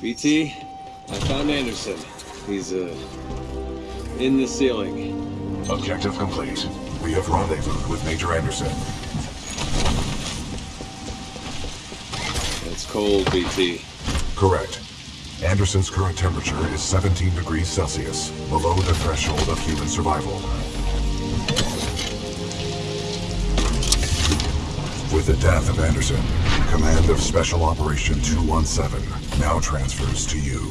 BT, I found Anderson. He's, uh, in the ceiling. Objective complete. We have rendezvoused with Major Anderson. It's cold, BT. Correct. Anderson's current temperature is 17 degrees Celsius, below the threshold of human survival. With the death of Anderson, command of Special Operation 217 now transfers to you.